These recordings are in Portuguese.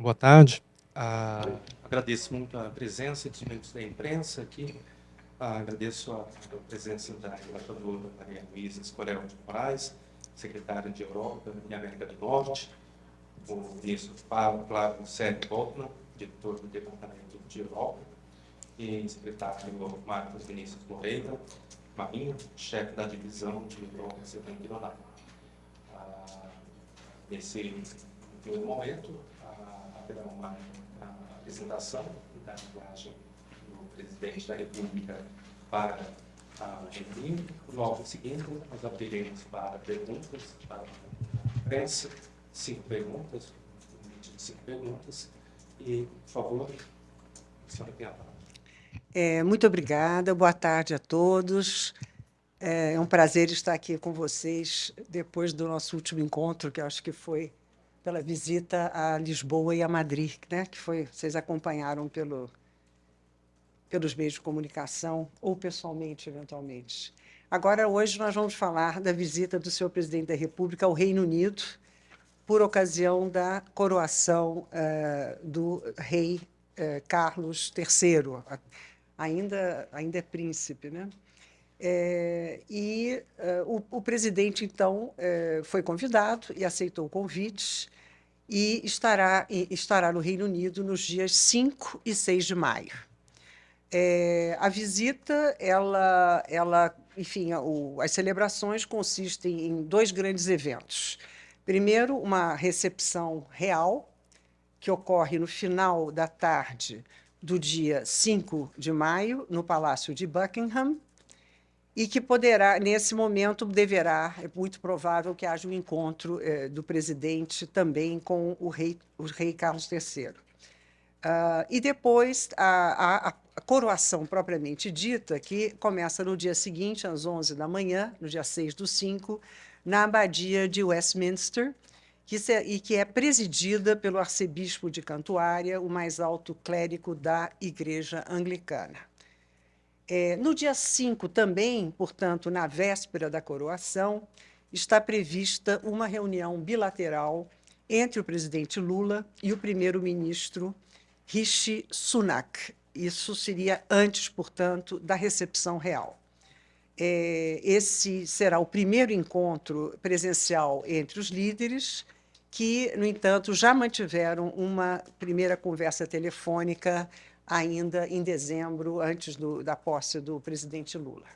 Boa tarde. Ah, agradeço muito a presença dos membros da imprensa aqui. Ah, agradeço a, a, presença da embaixadora Maria Luísa Escorel de Moraes, secretária de Europa e América do Norte, o ministro Flávio Sérgio Goldman, diretor do Departamento de Europa, e secretário Marcos Vinícius Moreira, Marinho, chefe da divisão de Europa Setentrional. Ah, nesse primeiro momento, haverá uma apresentação da linguagem do presidente da República para a Reino Logo em seguida, nós abriremos para perguntas para a imprensa, cinco perguntas, cinco perguntas, e, por favor, a senhora tem a palavra. É, muito obrigada, boa tarde a todos. É, é um prazer estar aqui com vocês depois do nosso último encontro, que acho que foi pela visita a Lisboa e a Madrid, né, que foi, vocês acompanharam pelo, pelos meios de comunicação ou pessoalmente, eventualmente. Agora, hoje, nós vamos falar da visita do senhor presidente da República ao Reino Unido, por ocasião da coroação uh, do rei uh, Carlos III, ainda, ainda é príncipe. Né? É, e uh, o, o, presidente, então, uh, foi convidado e aceitou o convite e estará, estará no Reino Unido nos dias 5 e 6 de maio. É, a visita, ela, ela enfim, a, o, as celebrações consistem em dois grandes eventos. Primeiro, uma recepção real, que ocorre no final da tarde do dia 5 de maio, no Palácio de Buckingham, e que poderá, nesse momento, deverá, é muito provável que haja um encontro eh, do presidente também com o rei, o rei Carlos III. Uh, ah, e depois a, a, a, coroação propriamente dita, que começa no dia seguinte, às 11 da manhã, no dia 6 do 5, na abadia de Westminster, que é, e que é presidida pelo arcebispo de Cantuária, o mais alto clérigo da Igreja Anglicana. É, no dia 5 também, portanto, na véspera da coroação, está prevista uma reunião bilateral entre o presidente Lula e o primeiro-ministro Rishi Sunak. Isso seria antes, portanto, da recepção real. É, esse será o primeiro encontro presencial entre os líderes, que, no entanto, já mantiveram uma primeira conversa telefônica ainda em dezembro, antes do, da posse do presidente Lula.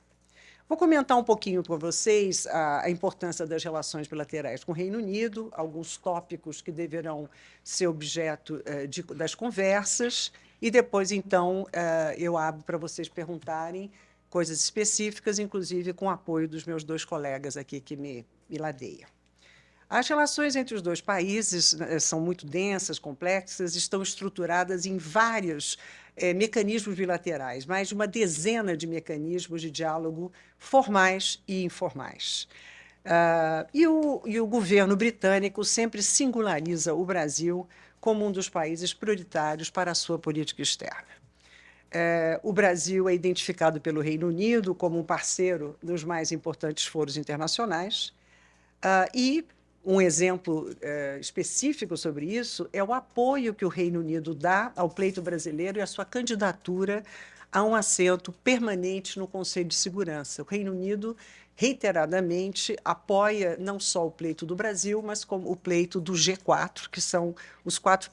Vou comentar um pouquinho com vocês a, a, importância das relações bilaterais com o Reino Unido, alguns tópicos que deverão ser objeto uh, de, das conversas, e depois, então, uh, eu abro para vocês perguntarem coisas específicas, inclusive com o apoio dos meus dois colegas aqui que me, me ladeiam. As relações entre os dois países né, são muito densas, complexas, estão estruturadas em vários é, mecanismos bilaterais, mais de uma dezena de mecanismos de diálogo formais e informais. Uh, e, o, e o governo britânico sempre singulariza o Brasil como um dos países prioritários para a sua política externa. É, o Brasil é identificado pelo Reino Unido como um parceiro dos mais importantes foros internacionais uh, e um exemplo é, específico sobre isso é o apoio que o Reino Unido dá ao pleito brasileiro e a sua candidatura a um assento permanente no Conselho de Segurança. O Reino Unido reiteradamente apoia não só o pleito do Brasil, mas como o pleito do G4, que são os quatro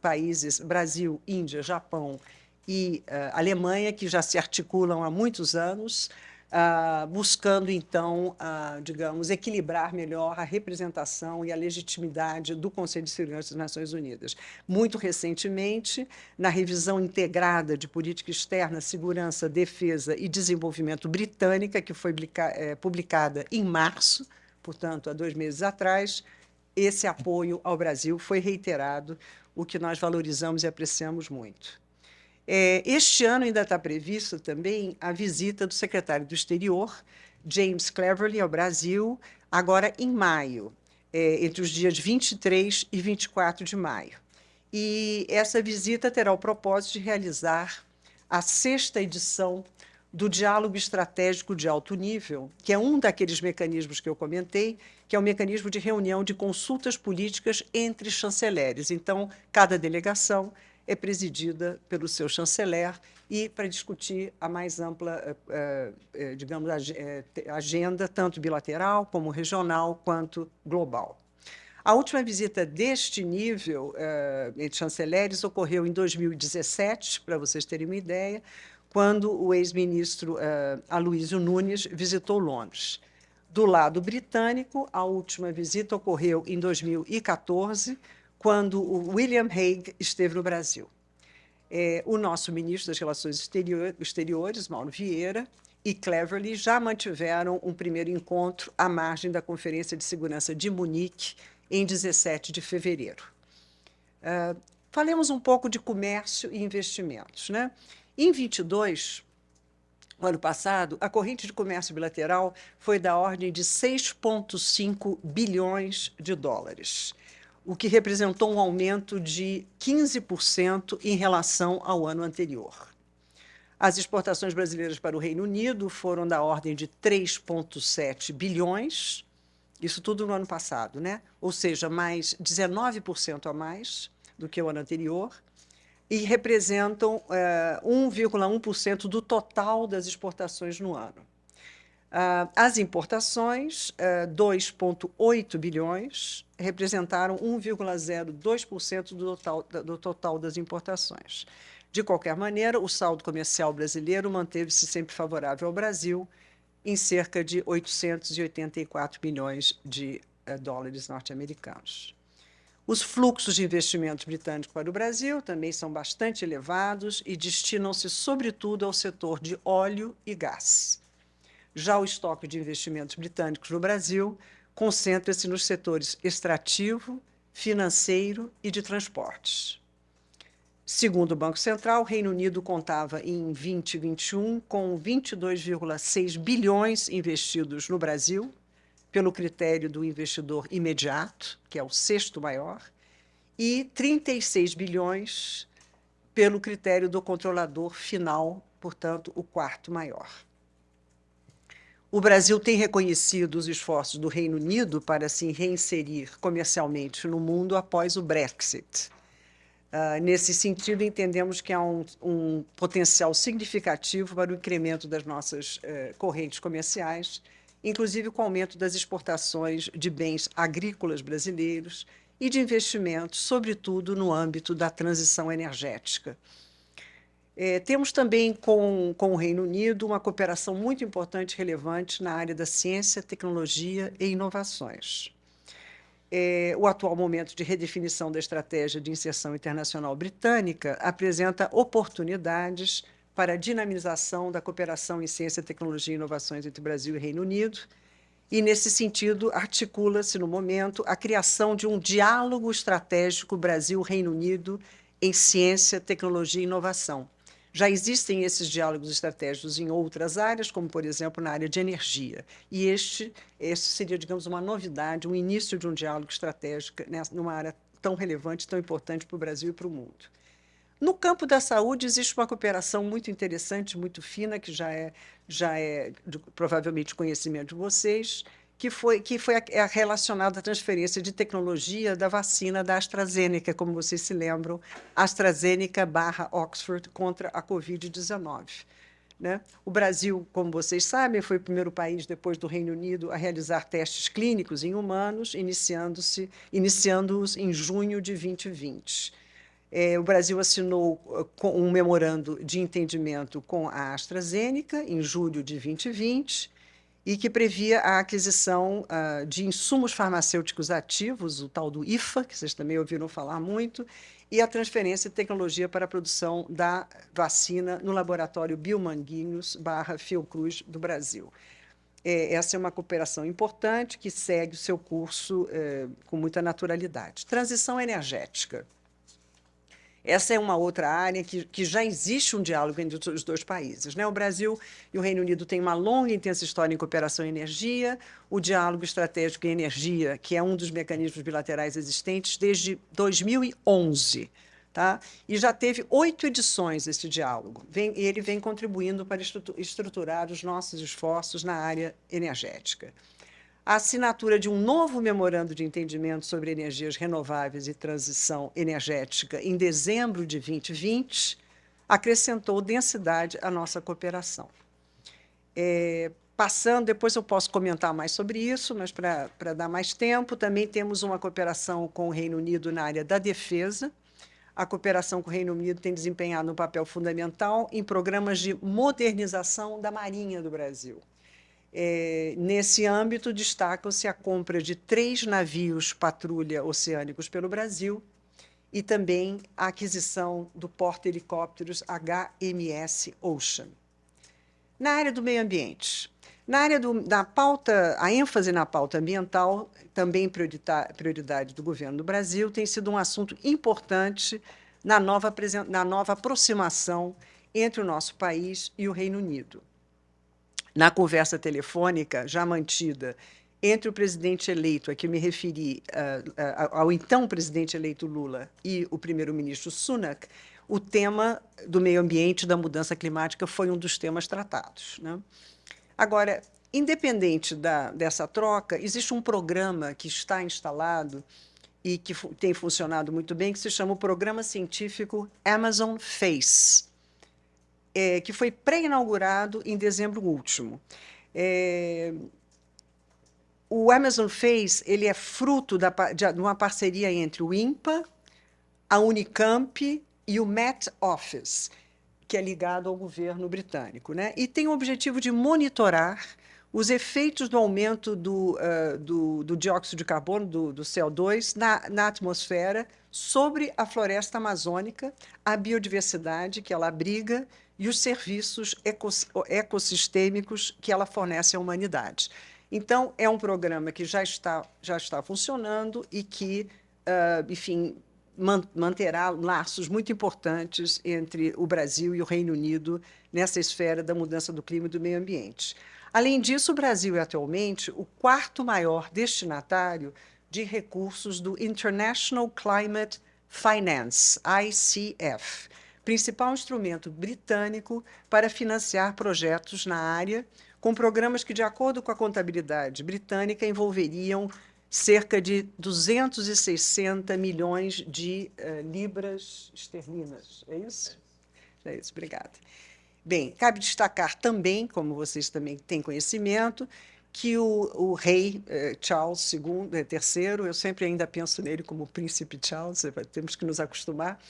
países, Brasil, Índia, Japão e uh, Alemanha, que já se articulam há muitos anos, Uh, buscando, então, uh, digamos, equilibrar melhor a representação e a legitimidade do Conselho de Segurança das Nações Unidas. Muito recentemente, na revisão integrada de política externa, segurança, defesa e desenvolvimento britânica, que foi é, publicada em março, portanto, há dois meses atrás, esse apoio ao Brasil foi reiterado, o que nós valorizamos e apreciamos muito. É, este ano ainda está prevista também a visita do secretário do Exterior, James Cleverly, ao Brasil, agora em maio, é, entre os dias 23 e 24 de maio. E essa visita terá o propósito de realizar a sexta edição do diálogo estratégico de alto nível, que é um daqueles mecanismos que eu comentei, que é o um mecanismo de reunião de consultas políticas entre chanceleres. Então, cada delegação é presidida pelo seu chanceler e para discutir a mais ampla, eh, eh, digamos, eh, agenda, tanto bilateral como regional, quanto global. A última visita deste nível entre chanceleres ocorreu em 2017, para vocês terem uma ideia, quando o ex-ministro uh, Aloysio Nunes visitou Londres. Do lado britânico, a última visita ocorreu em 2014, quando o William Hague esteve no Brasil. É, o nosso ministro das Relações Exterior, Exteriores, Mauro Vieira, e Cleverly já mantiveram um primeiro encontro à margem da Conferência de Segurança de Munique, em 17 de fevereiro. Uh, falemos um pouco de comércio e investimentos. Né? Em 22, ano passado, a corrente de comércio bilateral foi da ordem de 6,5 bilhões de dólares, o que representou um aumento de 15% em relação ao ano anterior. As exportações brasileiras para o Reino Unido foram da ordem de 3,7 bilhões, isso tudo no ano passado, né? ou seja, mais 19% a mais do que o ano anterior, e representam é, 1,1% do total das exportações no ano. Uh, as importações, uh, é, 2,8 bilhões, representaram 1,02% do total, do total das importações. De qualquer maneira, o saldo comercial brasileiro manteve-se sempre favorável ao Brasil, em cerca de 884 milhões de uh, dólares norte-americanos. Os fluxos de investimentos britânicos para o Brasil também são bastante elevados e destinam-se, sobretudo, ao setor de óleo e gás. Já o estoque de investimentos britânicos no Brasil concentra-se nos setores extrativo, financeiro e de transportes. Segundo o Banco Central, o Reino Unido contava em 2021 com 22,6 bilhões investidos no Brasil, pelo critério do investidor imediato, que é o sexto maior, e 36 bilhões pelo critério do controlador final, portanto, o quarto maior. O Brasil tem reconhecido os esforços do Reino Unido para se reinserir comercialmente no mundo após o Brexit. Uh, nesse sentido, entendemos que há um, um, potencial significativo para o incremento das nossas uh, correntes comerciais, inclusive com o aumento das exportações de bens agrícolas brasileiros e de investimentos, sobretudo no âmbito da transição energética. É, temos também com, com o Reino Unido uma cooperação muito importante e relevante na área da ciência, tecnologia e inovações. É, o atual momento de redefinição da estratégia de inserção internacional britânica apresenta oportunidades para a dinamização da cooperação em ciência, tecnologia e inovações entre Brasil e Reino Unido, e, nesse sentido, articula-se, no momento, a criação de um diálogo estratégico Brasil-Reino Unido em ciência, tecnologia e inovação. Já existem esses diálogos estratégicos em outras áreas, como, por exemplo, na área de energia. E este, este seria, digamos, uma novidade, um início de um diálogo estratégico numa área tão relevante, tão importante para o Brasil e para o mundo. No campo da saúde, existe uma cooperação muito interessante, muito fina, que já é, já é provavelmente conhecimento de vocês, que foi, que foi a, é relacionada à transferência de tecnologia da vacina da AstraZeneca, como vocês se lembram, AstraZeneca barra Oxford contra a Covid-19. Né? O Brasil, como vocês sabem, foi o primeiro país, depois do Reino Unido, a realizar testes clínicos em humanos, iniciando-os iniciando em junho de 2020. É, o Brasil assinou uh, um memorando de entendimento com a AstraZeneca em julho de 2020 e que previa a aquisição uh, de insumos farmacêuticos ativos, o tal do IFA, que vocês também ouviram falar muito, e a transferência de tecnologia para a produção da vacina no laboratório Biomanguinhos barra Fiocruz do Brasil. É, essa é uma cooperação importante que segue o seu curso é, com muita naturalidade. Transição energética. Essa é uma outra área que, que já existe um diálogo entre os dois países. Né? O Brasil e o Reino Unido têm uma longa e intensa história em cooperação em energia, o diálogo estratégico em energia, que é um dos mecanismos bilaterais existentes desde 2011. Tá? E já teve oito edições esse diálogo. Vem, ele vem contribuindo para estruturar os nossos esforços na área energética. A assinatura de um novo memorando de entendimento sobre energias renováveis e transição energética em dezembro de 2020 acrescentou densidade à nossa cooperação. É, passando, depois eu posso comentar mais sobre isso, mas para dar mais tempo, também temos uma cooperação com o Reino Unido na área da defesa, a cooperação com o Reino Unido tem desempenhado um papel fundamental em programas de modernização da Marinha do Brasil. É, nesse âmbito, destacam-se a compra de três navios patrulha oceânicos pelo Brasil e também a aquisição do porta-helicópteros HMS Ocean. Na área do meio ambiente, na área do, da pauta, a ênfase na pauta ambiental, também prioridade do governo do Brasil, tem sido um assunto importante na nova, na nova aproximação entre o nosso país e o Reino Unido. Na conversa telefônica já mantida entre o presidente eleito, a que me referi, uh, uh, ao então presidente eleito Lula e o primeiro-ministro Sunak, o tema do meio ambiente da mudança climática foi um dos temas tratados. Né? Agora, independente da, dessa troca, existe um programa que está instalado e que tem funcionado muito bem, que se chama o Programa Científico Amazon Face, é, que foi pré-inaugurado em dezembro último. É, o Amazon Face ele é fruto da, de, de uma parceria entre o INPA, a Unicamp e o Met Office, que é ligado ao governo britânico, né? e tem o objetivo de monitorar os efeitos do aumento do, uh, do, do, dióxido de carbono, do, do CO2, na, na, atmosfera sobre a floresta amazônica, a biodiversidade que ela abriga e os serviços ecos, ecossistêmicos que ela fornece à humanidade. Então, é um programa que já está, já está funcionando e que, uh, enfim, manterá laços muito importantes entre o Brasil e o Reino Unido nessa esfera da mudança do clima e do meio ambiente. Além disso, o Brasil é atualmente o quarto maior destinatário de recursos do International Climate Finance, ICF, principal instrumento britânico para financiar projetos na área, com programas que, de acordo com a contabilidade britânica, envolveriam cerca de 260 milhões de uh, libras esterlinas. É isso? É isso, obrigada. Bem, cabe destacar também, como vocês também têm conhecimento, que o, o rei eh, Charles II, eh, III, eu sempre ainda penso nele como príncipe Charles, temos que nos acostumar,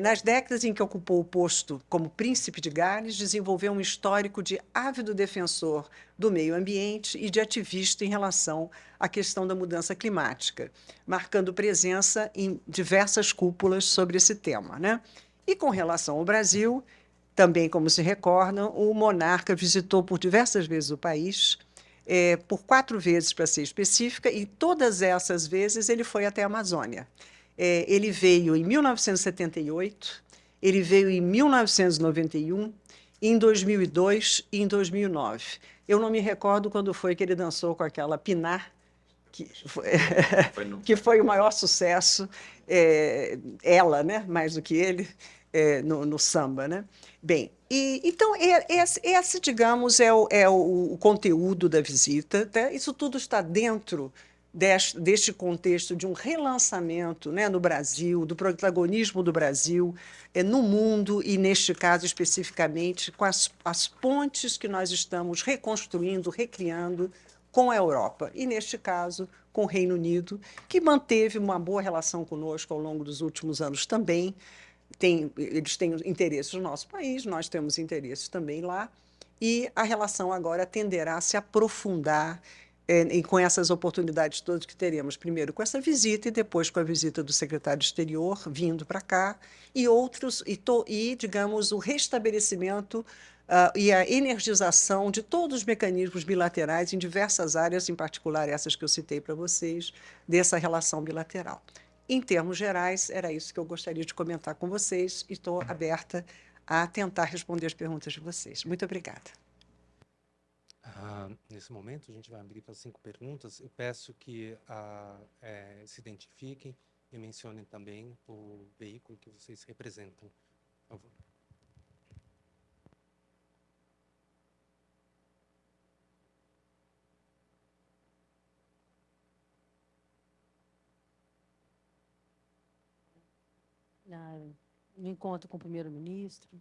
nas décadas em que ocupou o posto como príncipe de Gales, desenvolveu um histórico de ávido defensor do meio ambiente e de ativista em relação à questão da mudança climática, marcando presença em diversas cúpulas sobre esse tema. Né? E com relação ao Brasil, também, como se recordam, o monarca visitou por diversas vezes o país, é, por quatro vezes, para ser específica, e todas essas vezes ele foi até a Amazônia. É, ele veio em 1978, ele veio em 1991, em 2002 e em 2009. Eu não me recordo quando foi que ele dançou com aquela Pinar, que foi, que foi o maior sucesso, é, ela, né, mais do que ele, é, no, no, samba. Né? Bem, e, então, é, esse, esse, digamos, é o, é o, o conteúdo da visita. Tá? Isso tudo está dentro deste, deste contexto de um relançamento né, no Brasil, do protagonismo do Brasil é, no mundo e, neste caso, especificamente, com as, as pontes que nós estamos reconstruindo, recriando com a Europa, e, neste caso, com o Reino Unido, que manteve uma boa relação conosco ao longo dos últimos anos também. Tem, eles têm interesses no nosso país, nós temos interesses também lá, e a relação agora tenderá a se aprofundar e com essas oportunidades todas que teremos, primeiro com essa visita e depois com a visita do secretário exterior vindo para cá, e outros, e, to, e, digamos, o restabelecimento uh, e a energização de todos os mecanismos bilaterais em diversas áreas, em particular essas que eu citei para vocês, dessa relação bilateral. Em termos gerais, era isso que eu gostaria de comentar com vocês e estou aberta a tentar responder as perguntas de vocês. Muito obrigada. Ah, nesse momento, a gente vai abrir para cinco perguntas. Eu peço que ah, é, se identifiquem e mencionem também o veículo que vocês representam. Por favor. no encontro com o primeiro-ministro?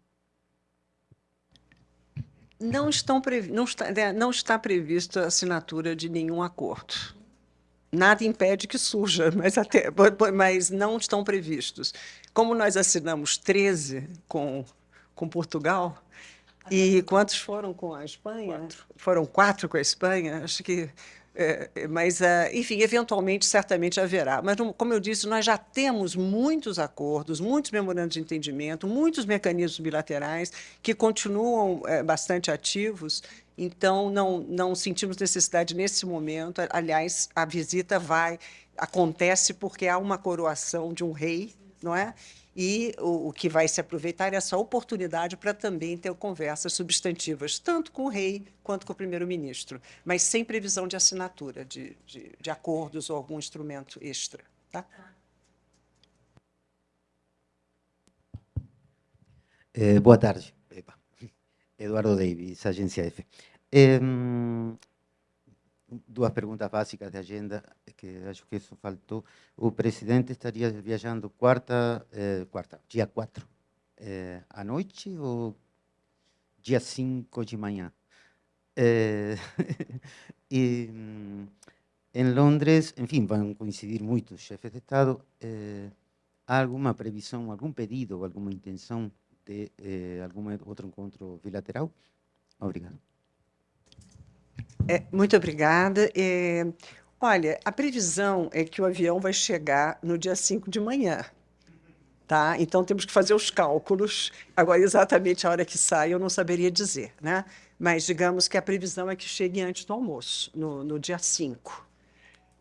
Não, estão previ não, está, né, não está prevista a assinatura de nenhum acordo. Nada impede que surja, mas, até, mas não estão previstos. Como nós assinamos 13 com, com Portugal, e quantos foram com a Espanha? Quatro. Foram quatro com a Espanha. Acho que é, é, mas, uh, enfim, eventualmente, certamente haverá. Mas, como eu disse, nós já temos muitos acordos, muitos memorandos de entendimento, muitos mecanismos bilaterais que continuam é, bastante ativos, então não, não sentimos necessidade nesse momento. Aliás, a visita vai, acontece porque há uma coroação de um rei, não é? E o, o, que vai se aproveitar é essa oportunidade para também ter conversas substantivas, tanto com o rei quanto com o primeiro-ministro, mas sem previsão de assinatura de, de, de acordos ou algum instrumento extra. Tá? Eh, boa tarde. Eduardo Davis, Agência F. Eh, duas perguntas básicas de agenda, que acho que isso faltou. O presidente estaria viajando quarta, eh, quarta dia 4, eh, à noite ou dia 5 de manhã? Eh, e em Londres, enfim, vão coincidir muitos chefes de Estado. Eh, há alguma previsão, algum pedido, alguma intenção de eh, algum outro encontro bilateral? Obrigado. É, muito obrigada. É, olha, a previsão é que o avião vai chegar no dia 5 de manhã. Tá? Então, temos que fazer os cálculos. Agora, exatamente a hora que sai, eu não saberia dizer. Né? Mas, digamos que a previsão é que chegue antes do almoço, no, no dia 5.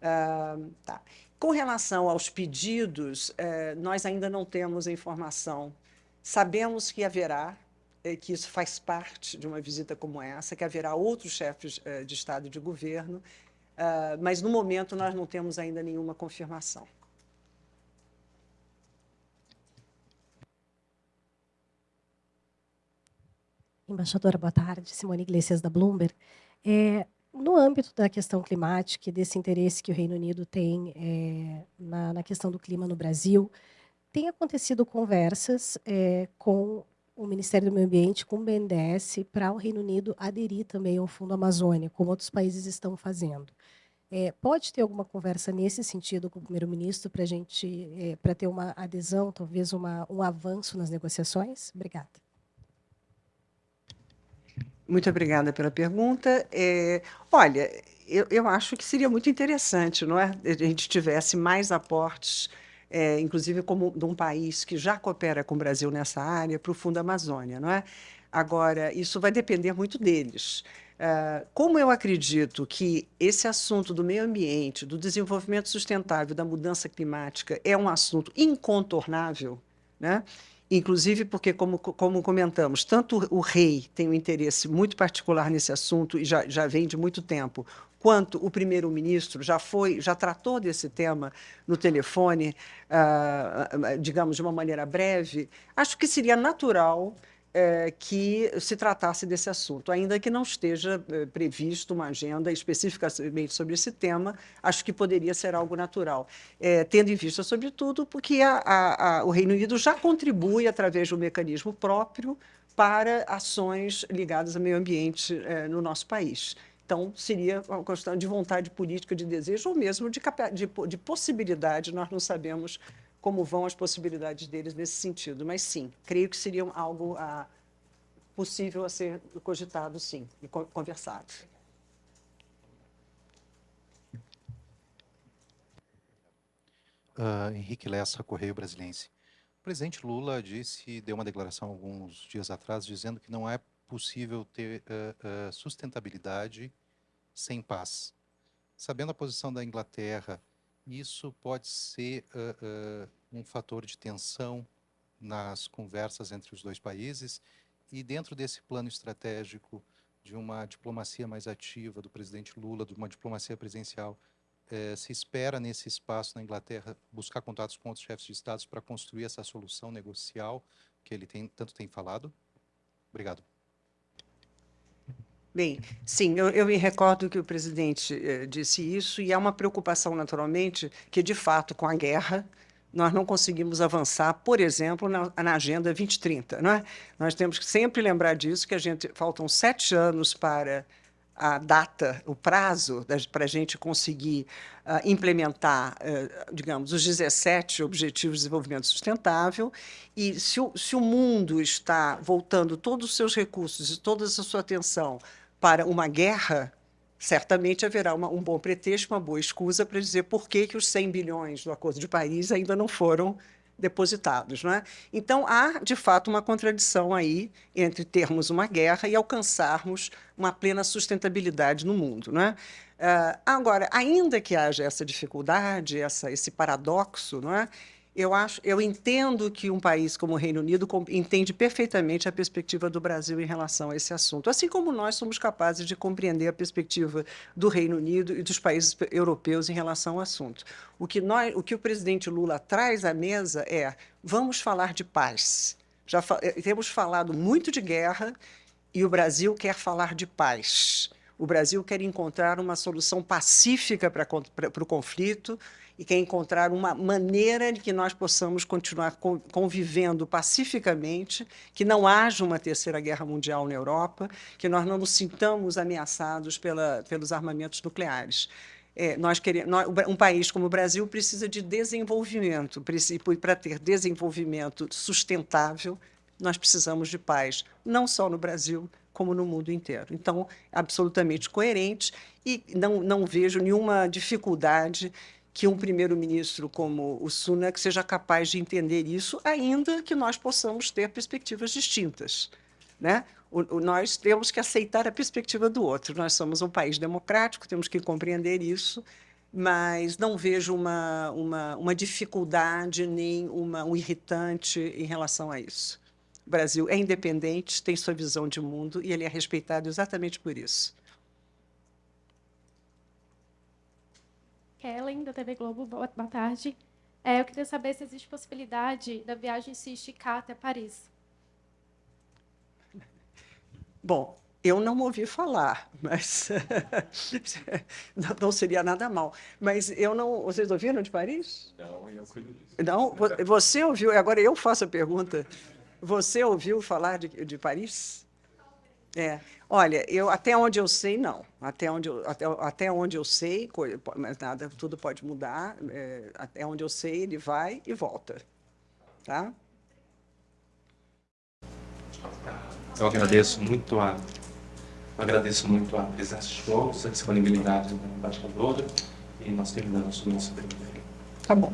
Ah, tá. Com relação aos pedidos, eh, nós ainda não temos a informação. Sabemos que haverá que isso faz parte de uma visita como essa, que haverá outros chefes eh, de Estado e de governo, ah, mas, no momento, nós não temos ainda nenhuma confirmação. Embaixadora, boa tarde. Simone Iglesias, da Bloomberg. É, no âmbito da questão climática e desse interesse que o Reino Unido tem é, na, na, questão do clima no Brasil, tem acontecido conversas é, com o Ministério do Meio Ambiente com o BNDES para o Reino Unido aderir também ao Fundo Amazônia, como outros países estão fazendo. É, pode ter alguma conversa nesse sentido com o primeiro-ministro para gente, é, para ter uma adesão, talvez uma, um avanço nas negociações? Obrigada. Muito obrigada pela pergunta. É, olha, eu, eu acho que seria muito interessante, não é? A gente tivesse mais aportes é, inclusive como de um país que já coopera com o Brasil nessa área, para o Fundo Amazônia. Não é? Agora, isso vai depender muito deles. Uh, como eu acredito que esse assunto do meio ambiente, do desenvolvimento sustentável, da mudança climática, é um assunto incontornável, né? inclusive porque, como, como comentamos, tanto o rei tem um interesse muito particular nesse assunto e já, já vem de muito tempo, quanto o primeiro-ministro já foi, já tratou desse tema no telefone, uh, digamos, de uma maneira breve, acho que seria natural é, que se tratasse desse assunto, ainda que não esteja é, previsto uma agenda especificamente sobre esse tema, acho que poderia ser algo natural, é, tendo em vista, sobretudo, porque a, a, a, o Reino Unido já contribui, através de um mecanismo próprio, para ações ligadas ao meio ambiente no nosso país. Então, seria uma questão de vontade política, de desejo, ou mesmo de, de, de possibilidade, nós não sabemos como vão as possibilidades deles nesse sentido. Mas, sim, creio que seria algo ah, possível a ser cogitado, sim, e conversado. Uh, Henrique Lessa, Correio Brasiliense. O presidente Lula disse, deu uma declaração alguns dias atrás, dizendo que não é possível ter uh, uh, sustentabilidade sem paz. Sabendo a posição da Inglaterra, isso pode ser uh, um fator de tensão nas conversas entre os dois países e dentro desse plano estratégico de uma diplomacia mais ativa do presidente Lula, de uma diplomacia presidencial, eh, se espera nesse espaço na Inglaterra buscar contatos com outros chefes de estados para construir essa solução negocial que ele tem, tanto tem falado? Obrigado. Bem, sim, eu, eu me recordo que o presidente eh, disse isso, e há uma preocupação, naturalmente, que, de fato, com a guerra, nós não conseguimos avançar, por exemplo, na, na Agenda 2030. Não é? Nós temos que sempre lembrar disso, que a gente faltam sete anos para a data, o prazo para a gente conseguir uh, implementar, uh, digamos, os 17 Objetivos de Desenvolvimento Sustentável, e se o, se o mundo está voltando todos os seus recursos e toda a sua atenção para uma guerra, certamente haverá uma, um bom pretexto, uma boa escusa para dizer por que, que os 100 bilhões do Acordo de Paris ainda não foram depositados. Não é? Então, há, de fato, uma contradição aí entre termos uma guerra e alcançarmos uma plena sustentabilidade no mundo. Não é? Uh, agora, ainda que haja essa dificuldade, essa, esse paradoxo, não é? Eu, acho, eu entendo que um país como o Reino Unido entende perfeitamente a perspectiva do Brasil em relação a esse assunto, assim como nós somos capazes de compreender a perspectiva do Reino Unido e dos países europeus em relação ao assunto. O que, nós, o, que o presidente Lula traz à mesa é vamos falar de paz. Já fa eh, temos falado muito de guerra e o Brasil quer falar de paz. O Brasil quer encontrar uma solução pacífica para, para o conflito e quer encontrar uma maneira de que nós possamos continuar convivendo pacificamente, que não haja uma terceira guerra mundial na Europa, que nós não nos sintamos ameaçados pela, pelos armamentos nucleares. É, nós queremos, nós, um país como o Brasil precisa de desenvolvimento, e para ter desenvolvimento sustentável, nós precisamos de paz, não só no Brasil, como no mundo inteiro. Então, absolutamente coerente e não, não vejo nenhuma dificuldade que um primeiro-ministro como o Sunak seja capaz de entender isso, ainda que nós possamos ter perspectivas distintas. Né? O, o, nós temos que aceitar a perspectiva do outro. Nós somos um país democrático, temos que compreender isso, mas não vejo uma, uma, uma dificuldade nem uma, um irritante em relação a isso. O Brasil é independente, tem sua visão de mundo e ele é respeitado exatamente por isso. Kellen, da TV Globo, boa, boa tarde. É, eu queria saber se existe possibilidade da viagem se esticar até Paris. Bom, eu não ouvi falar, mas não seria nada mal. Mas eu não. Vocês ouviram de Paris? Não, eu cuido disso. Não, você ouviu? Agora eu faço a pergunta. Você ouviu falar de, de Paris? É. Olha, eu, até onde eu sei, não. Até onde eu, até, até onde eu sei, mas nada, tudo pode mudar. É, até onde eu sei, ele vai e volta. Tá? Eu agradeço muito a agradeço muito a presença de todos, a disponibilidade da embaixadora e nós terminamos o nosso primeiro. Tá bom.